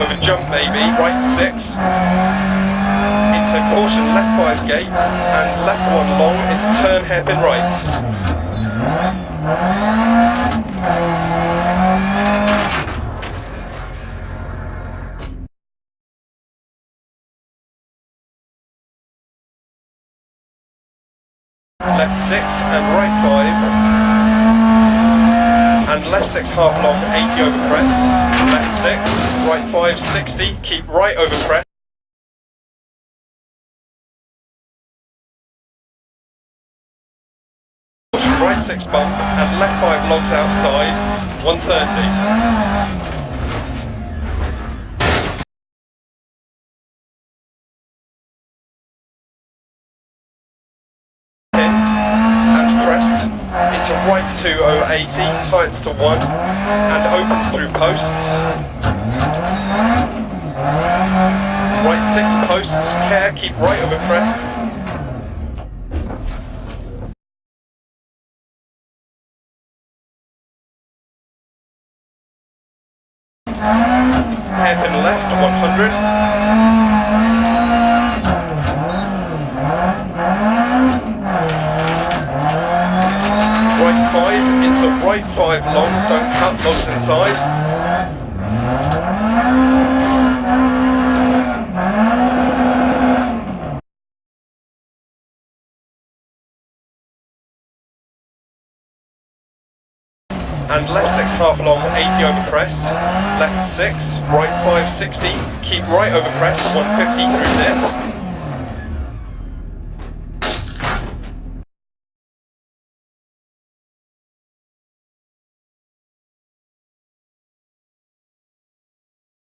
Jump baby, right six. Into caution left five gate and left one long into turn hairpin right. Left six and right five. And left six half long, 80 over crest. Left six, right five, 60. Keep right over crest. Right six bump and left five logs outside, 130. in and crest into right 2080, tights to 1 and opens through posts. Right 6 posts, care, keep right over crest. Hairpin left 100. Right 5 into right 5 long, don't And left 6 half long, 80 over crest. Left 6, right 560, Keep right over crest, 150 through dip.